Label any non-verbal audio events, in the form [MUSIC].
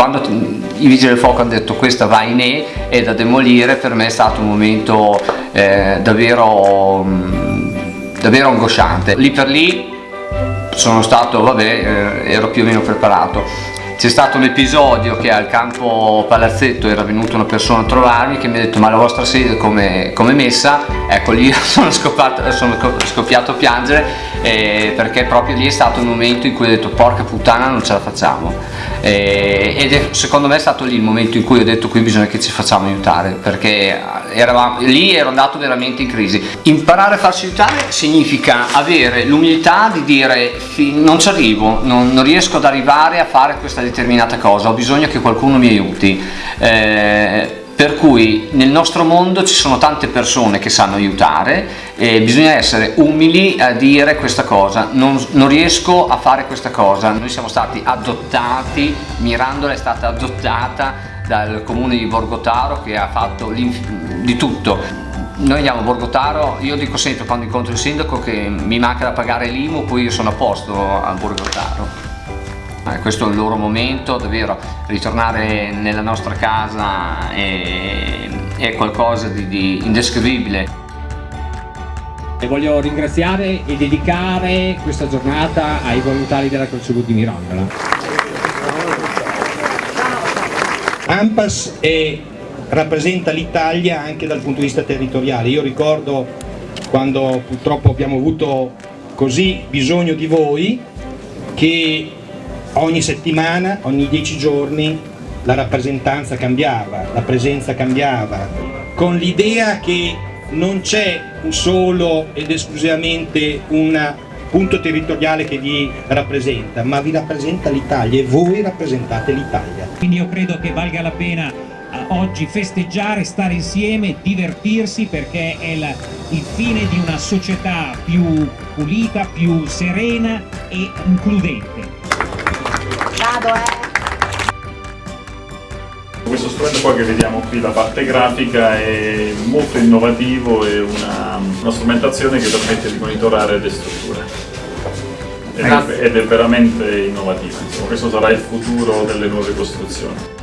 quando i vigili del fuoco hanno detto questa va in E è da demolire per me è stato un momento eh, davvero, davvero angosciante. Lì per lì sono stato, vabbè, eh, ero più o meno preparato c'è stato un episodio che al campo palazzetto era venuta una persona a trovarmi che mi ha detto ma la vostra sede come, come messa? Ecco lì [LAUGHS] sono, scoppiato, sono scoppiato a piangere eh, perché proprio lì è stato un momento in cui ho detto porca puttana non ce la facciamo eh, ed è, secondo me è stato lì il momento in cui ho detto qui bisogna che ci facciamo aiutare perché eravamo, lì ero andato veramente in crisi. Imparare a farsi aiutare significa avere l'umiltà di dire non ci arrivo, non, non riesco ad arrivare a fare questa determinata cosa, ho bisogno che qualcuno mi aiuti. Eh, per cui nel nostro mondo ci sono tante persone che sanno aiutare e bisogna essere umili a dire questa cosa, non, non riesco a fare questa cosa, noi siamo stati adottati, Mirandola è stata adottata dal comune di Borgotaro che ha fatto di tutto noi andiamo a Borgotaro, io dico sempre quando incontro il sindaco che mi manca da pagare l'IMU, poi io sono a posto a Borgotaro. Eh, questo è il loro momento, davvero ritornare nella nostra casa è, è qualcosa di, di indescrivibile. E voglio ringraziare e dedicare questa giornata ai volontari della Croce di Mirandola. AMPAS è, rappresenta l'Italia anche dal punto di vista territoriale. Io ricordo quando purtroppo abbiamo avuto così bisogno di voi che ogni settimana, ogni dieci giorni la rappresentanza cambiava, la presenza cambiava, con l'idea che non c'è solo ed esclusivamente un punto territoriale che vi rappresenta, ma vi rappresenta l'Italia e voi rappresentate l'Italia. Quindi io credo che valga la pena eh, oggi festeggiare, stare insieme, divertirsi perché è la, il fine di una società più pulita, più serena e includente. Vado, eh! Questo strumento qua che vediamo qui, la parte grafica, è molto innovativo, è una, una strumentazione che permette di monitorare le strutture ed è, ed è veramente innovativa, Insomma, questo sarà il futuro delle nuove costruzioni.